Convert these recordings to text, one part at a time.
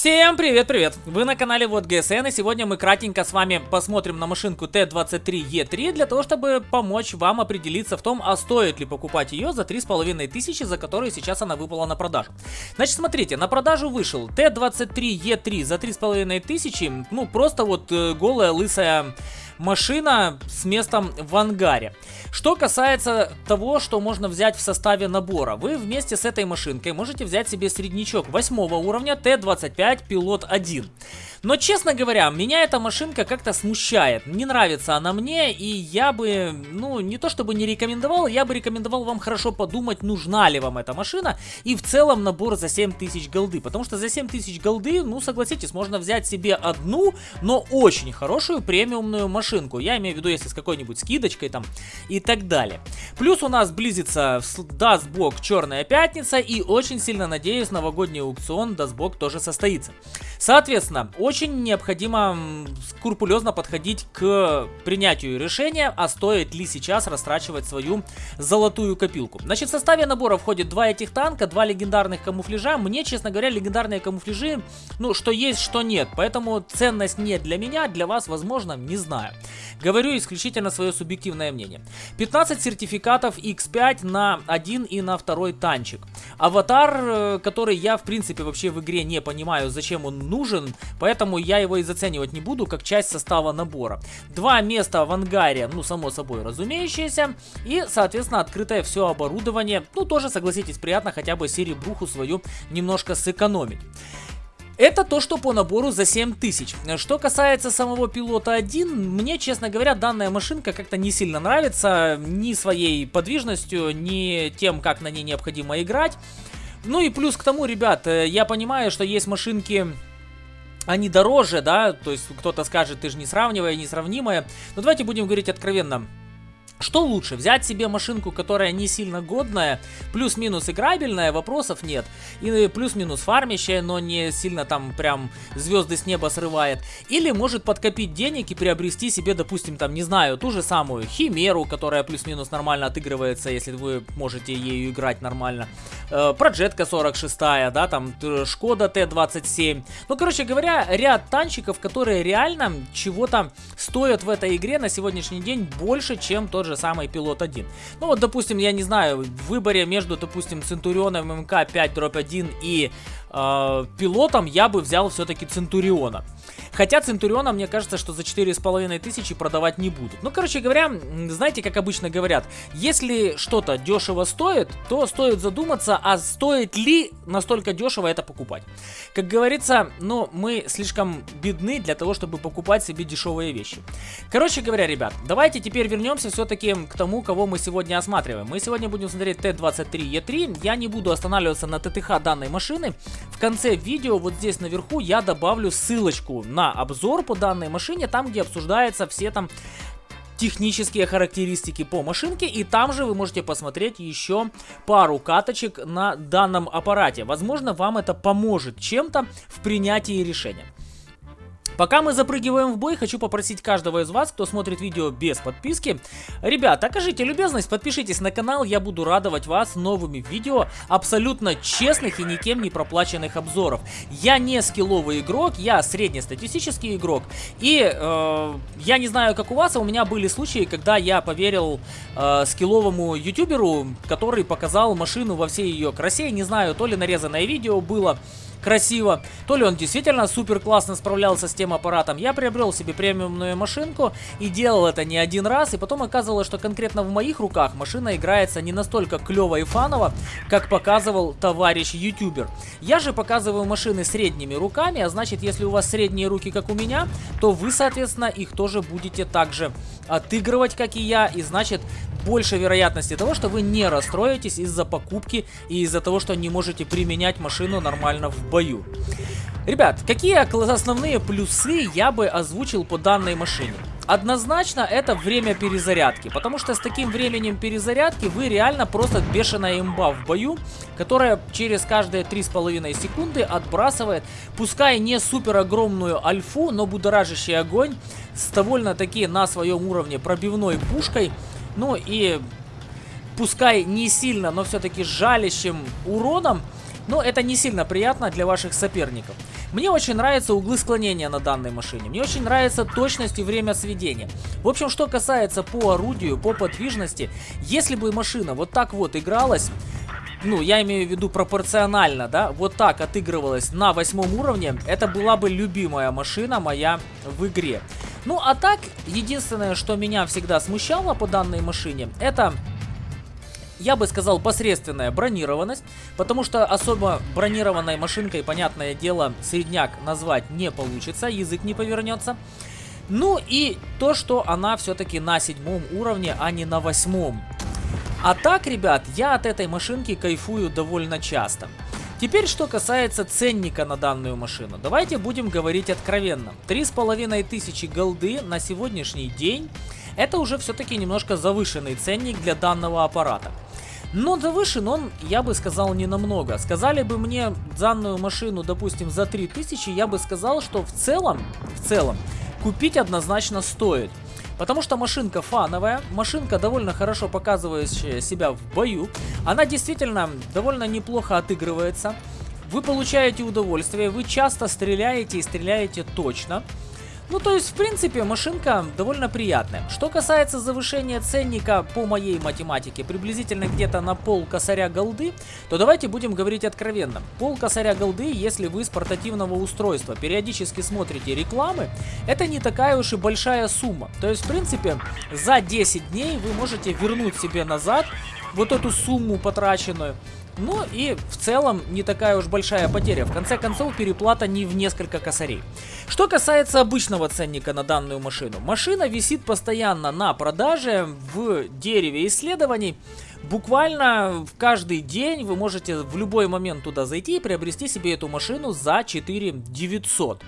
Всем привет-привет! Вы на канале Вот ГСН и сегодня мы кратенько с вами посмотрим на машинку Т23Е3 для того, чтобы помочь вам определиться в том, а стоит ли покупать ее за 3500, за которые сейчас она выпала на продажу. Значит, смотрите, на продажу вышел Т23Е3 за 3500, ну просто вот э, голая лысая машина с местом в ангаре. Что касается того, что можно взять в составе набора, вы вместе с этой машинкой можете взять себе среднячок 8 уровня Т-25 Пилот 1. Но, честно говоря, меня эта машинка как-то смущает. Не нравится она мне, и я бы, ну, не то чтобы не рекомендовал, я бы рекомендовал вам хорошо подумать, нужна ли вам эта машина, и в целом набор за 7000 голды. Потому что за 7000 голды, ну, согласитесь, можно взять себе одну, но очень хорошую премиумную машинку. Я имею в виду, если с какой-нибудь скидочкой там и так далее. Плюс у нас близится, даст бог, Черная Пятница, и очень сильно надеюсь, новогодний аукцион, даст бог, тоже состоится. Соответственно, очень необходимо скрупулезно подходить к принятию решения, а стоит ли сейчас растрачивать свою золотую копилку. Значит, в составе набора входит два этих танка, два легендарных камуфляжа. Мне, честно говоря, легендарные камуфляжи, ну, что есть, что нет. Поэтому ценность не для меня, для вас, возможно, не знаю. Говорю исключительно свое субъективное мнение. 15 сертификатов X5 на один и на второй танчик. Аватар, э, который я, в принципе, вообще в игре не понимаю, зачем он нужен, поэтому я его и заценивать не буду как часть состава набора. Два места в ангаре, ну само собой разумеющееся, и соответственно открытое все оборудование, ну тоже согласитесь приятно хотя бы серебруху свою немножко сэкономить. Это то, что по набору за 7000. Что касается самого пилота 1, мне, честно говоря, данная машинка как-то не сильно нравится. Ни своей подвижностью, ни тем, как на ней необходимо играть. Ну и плюс к тому, ребят, э, я понимаю, что есть машинки они дороже, да, то есть кто-то скажет, ты же не сравнивая, несравнимая. Но давайте будем говорить откровенно. Что лучше, взять себе машинку, которая не сильно годная, плюс-минус играбельная, вопросов нет, и плюс-минус фармящая, но не сильно там прям звезды с неба срывает, или может подкопить денег и приобрести себе, допустим, там, не знаю, ту же самую Химеру, которая плюс-минус нормально отыгрывается, если вы можете ею играть нормально, э, Проджетка 46, да, там Шкода Т-27, ну, короче говоря, ряд танчиков, которые реально чего-то стоят в этой игре на сегодняшний день больше, чем тот же же самый Пилот 1. Ну вот, допустим, я не знаю, в выборе между, допустим, Центурионом МК-5-1 и э, Пилотом я бы взял все-таки Центуриона. Хотя Центуриона, мне кажется, что за 4500 продавать не будут. Ну, короче говоря, знаете, как обычно говорят, если что-то дешево стоит, то стоит задуматься, а стоит ли настолько дешево это покупать. Как говорится, ну, мы слишком бедны для того, чтобы покупать себе дешевые вещи. Короче говоря, ребят, давайте теперь вернемся все-таки к тому, кого мы сегодня осматриваем. Мы сегодня будем смотреть Т-23Е3. Я не буду останавливаться на ТТХ данной машины. В конце видео, вот здесь наверху, я добавлю ссылочку на обзор по данной машине, там где обсуждаются все там технические характеристики по машинке. И там же вы можете посмотреть еще пару каточек на данном аппарате. Возможно, вам это поможет чем-то в принятии решения. Пока мы запрыгиваем в бой, хочу попросить каждого из вас, кто смотрит видео без подписки. Ребят, окажите любезность, подпишитесь на канал, я буду радовать вас новыми видео абсолютно честных и никем не проплаченных обзоров. Я не скилловый игрок, я среднестатистический игрок. И э, я не знаю, как у вас, а у меня были случаи, когда я поверил э, скилловому ютуберу, который показал машину во всей ее красе. Не знаю, то ли нарезанное видео было красиво, то ли он действительно супер классно справлялся с тем аппаратом. Я приобрел себе премиумную машинку и делал это не один раз, и потом оказывалось, что конкретно в моих руках машина играется не настолько клево и фаново, как показывал товарищ ютубер. Я же показываю машины средними руками, а значит, если у вас средние руки, как у меня, то вы, соответственно, их тоже будете также отыгрывать, как и я, и значит, больше вероятности того, что вы не расстроитесь из-за покупки и из-за того, что не можете применять машину нормально в бою. Ребят, какие основные плюсы я бы озвучил по данной машине? Однозначно это время перезарядки, потому что с таким временем перезарядки вы реально просто бешеная имба в бою, которая через каждые 3,5 секунды отбрасывает, пускай не супер огромную альфу, но будоражащий огонь с довольно-таки на своем уровне пробивной пушкой, ну и пускай не сильно, но все-таки жалящим уроном, но это не сильно приятно для ваших соперников. Мне очень нравятся углы склонения на данной машине. Мне очень нравится точность и время сведения. В общем, что касается по орудию, по подвижности, если бы машина вот так вот игралась, ну, я имею в виду пропорционально, да, вот так отыгрывалась на восьмом уровне, это была бы любимая машина моя в игре. Ну, а так, единственное, что меня всегда смущало по данной машине, это я бы сказал, посредственная бронированность, потому что особо бронированной машинкой, понятное дело, средняк назвать не получится, язык не повернется. Ну и то, что она все-таки на седьмом уровне, а не на восьмом. А так, ребят, я от этой машинки кайфую довольно часто. Теперь, что касается ценника на данную машину. Давайте будем говорить откровенно. Три с половиной тысячи голды на сегодняшний день, это уже все-таки немножко завышенный ценник для данного аппарата. Но завышен он, я бы сказал, не намного. Сказали бы мне данную машину, допустим, за 3000, я бы сказал, что в целом, в целом, купить однозначно стоит. Потому что машинка фановая, машинка довольно хорошо показывающая себя в бою. Она действительно довольно неплохо отыгрывается. Вы получаете удовольствие, вы часто стреляете и стреляете точно. Ну, то есть, в принципе, машинка довольно приятная. Что касается завышения ценника по моей математике, приблизительно где-то на пол косаря голды, то давайте будем говорить откровенно. Пол косаря голды, если вы с портативного устройства периодически смотрите рекламы, это не такая уж и большая сумма. То есть, в принципе, за 10 дней вы можете вернуть себе назад вот эту сумму потраченную. Ну и в целом не такая уж большая потеря. В конце концов переплата не в несколько косарей. Что касается обычного ценника на данную машину. Машина висит постоянно на продаже в дереве исследований. Буквально в каждый день вы можете в любой момент туда зайти и приобрести себе эту машину за 4 900.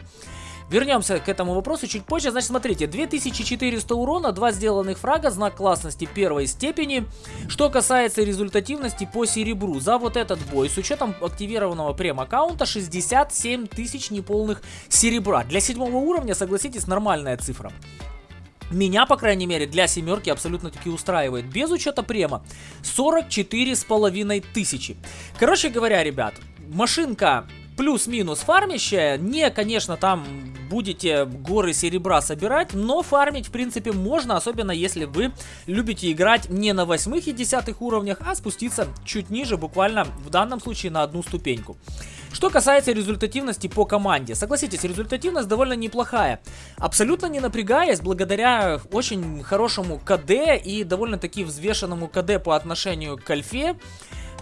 Вернемся к этому вопросу чуть позже. Значит, смотрите, 2400 урона, 2 сделанных фрага, знак классности первой степени. Что касается результативности по серебру, за вот этот бой, с учетом активированного прем-аккаунта, 67 тысяч неполных серебра. Для седьмого уровня, согласитесь, нормальная цифра. Меня, по крайней мере, для семерки абсолютно таки устраивает. Без учета према 44 с половиной тысячи. Короче говоря, ребят, машинка плюс-минус фармящая. Не, конечно, там будете горы серебра собирать, но фармить, в принципе, можно, особенно если вы любите играть не на восьмых и десятых уровнях, а спуститься чуть ниже, буквально в данном случае на одну ступеньку. Что касается результативности по команде. Согласитесь, результативность довольно неплохая. Абсолютно не напрягаясь, благодаря очень хорошему КД и довольно-таки взвешенному КД по отношению к альфе,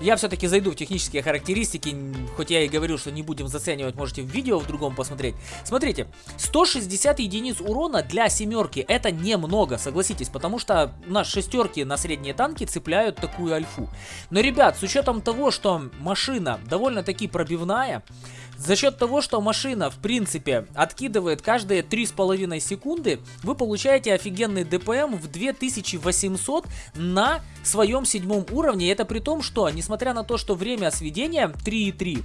я все-таки зайду в технические характеристики, хоть я и говорил, что не будем заценивать, можете в видео в другом посмотреть. Смотрите, 160 единиц урона для семерки, это немного, согласитесь, потому что у нас шестерки на средние танки цепляют такую альфу. Но, ребят, с учетом того, что машина довольно-таки пробивная, за счет того, что машина, в принципе, откидывает каждые 3,5 секунды, вы получаете офигенный ДПМ в 2800 на своем седьмом уровне. Это при том, что, несмотря на то, что время сведения 3,3,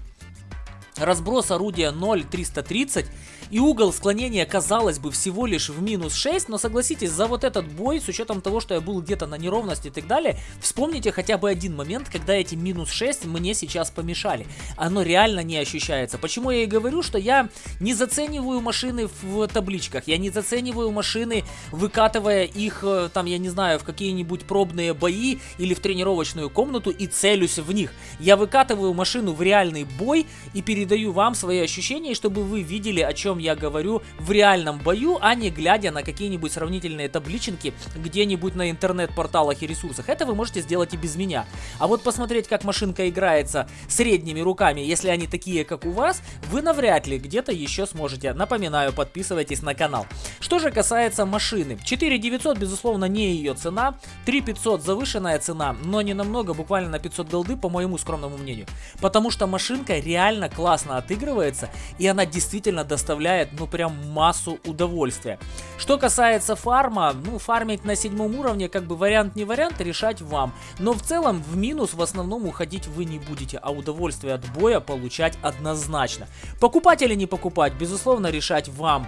разброс орудия 0,330 и угол склонения, казалось бы, всего лишь в минус 6, но согласитесь, за вот этот бой, с учетом того, что я был где-то на неровности и так далее, вспомните хотя бы один момент, когда эти минус 6 мне сейчас помешали. Оно реально не ощущается. Почему я и говорю, что я не зацениваю машины в табличках, я не зацениваю машины, выкатывая их, э, там, я не знаю, в какие-нибудь пробные бои или в тренировочную комнату и целюсь в них. Я выкатываю машину в реальный бой и передаю вам свои ощущения, чтобы вы видели, о чем я говорю в реальном бою, а не глядя на какие-нибудь сравнительные таблички где-нибудь на интернет-порталах и ресурсах. Это вы можете сделать и без меня. А вот посмотреть, как машинка играется средними руками, если они такие, как у вас, вы навряд ли где-то еще сможете. Напоминаю, подписывайтесь на канал. Что же касается машины. 4900, безусловно, не ее цена. 3500 завышенная цена, но не намного, буквально на 500 голды, по моему скромному мнению. Потому что машинка реально классно отыгрывается, и она действительно доставляет ну, прям массу удовольствия. Что касается фарма, ну, фармить на седьмом уровне, как бы вариант не вариант, решать вам. Но в целом в минус в основном уходить вы не будете, а удовольствие от боя получать однозначно. Покупать или не покупать, безусловно, решать вам.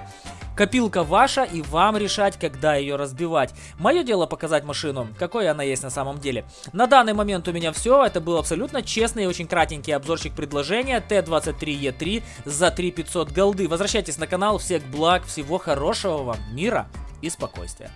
Копилка ваша и вам решать, когда ее разбивать. Мое дело показать машину, какой она есть на самом деле. На данный момент у меня все. Это был абсолютно честный и очень кратенький обзорчик предложения Т23Е3 за 3500 голды. Возвращайтесь на канал. Всех благ, всего хорошего вам, мира и спокойствия.